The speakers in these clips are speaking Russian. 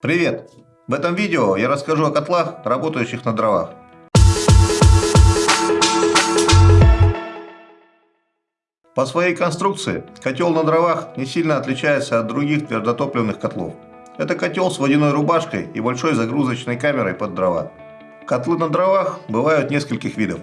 Привет! В этом видео я расскажу о котлах, работающих на дровах. По своей конструкции котел на дровах не сильно отличается от других твердотопливных котлов. Это котел с водяной рубашкой и большой загрузочной камерой под дрова. Котлы на дровах бывают нескольких видов.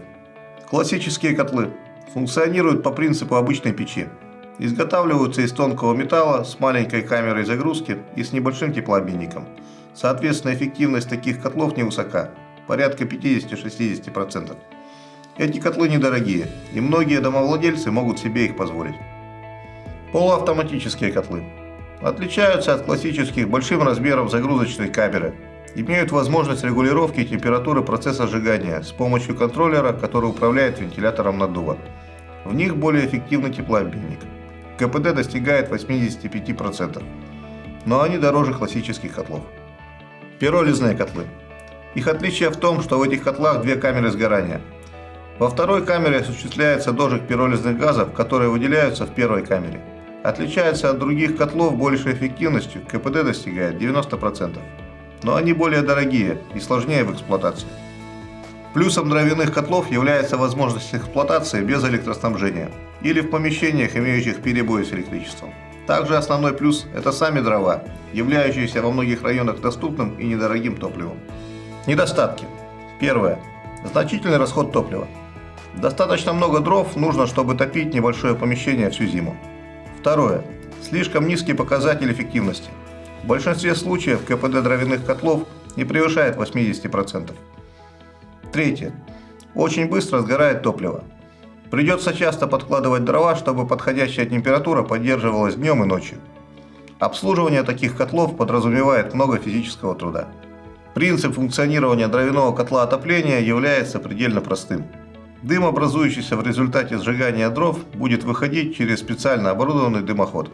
Классические котлы функционируют по принципу обычной печи. Изготавливаются из тонкого металла с маленькой камерой загрузки и с небольшим теплообменником. Соответственно, эффективность таких котлов невысока, порядка 50-60%. Эти котлы недорогие, и многие домовладельцы могут себе их позволить. Полуавтоматические котлы. Отличаются от классических большим размером загрузочной камеры. Имеют возможность регулировки температуры процесса сжигания с помощью контроллера, который управляет вентилятором наддува. В них более эффективный теплообменник. КПД достигает 85%, но они дороже классических котлов. Пиролизные котлы. Их отличие в том, что в этих котлах две камеры сгорания. Во второй камере осуществляется дожиг пиролизных газов, которые выделяются в первой камере. Отличается от других котлов большей эффективностью, КПД достигает 90%. Но они более дорогие и сложнее в эксплуатации. Плюсом дровяных котлов является возможность эксплуатации без электроснабжения или в помещениях, имеющих перебои с электричеством. Также основной плюс – это сами дрова, являющиеся во многих районах доступным и недорогим топливом. Недостатки. Первое. Значительный расход топлива. Достаточно много дров нужно, чтобы топить небольшое помещение всю зиму. Второе. Слишком низкий показатель эффективности. В большинстве случаев КПД дровяных котлов не превышает 80%. Третье. Очень быстро сгорает топливо. Придется часто подкладывать дрова, чтобы подходящая температура поддерживалась днем и ночью. Обслуживание таких котлов подразумевает много физического труда. Принцип функционирования дровяного котла отопления является предельно простым. Дым, образующийся в результате сжигания дров, будет выходить через специально оборудованный дымоход.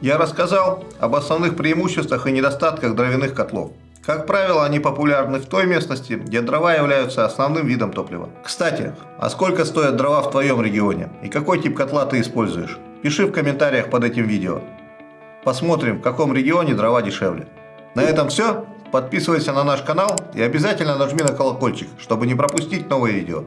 Я рассказал об основных преимуществах и недостатках дровяных котлов. Как правило, они популярны в той местности, где дрова являются основным видом топлива. Кстати, а сколько стоят дрова в твоем регионе и какой тип котла ты используешь? Пиши в комментариях под этим видео. Посмотрим, в каком регионе дрова дешевле. На этом все. Подписывайся на наш канал и обязательно нажми на колокольчик, чтобы не пропустить новые видео.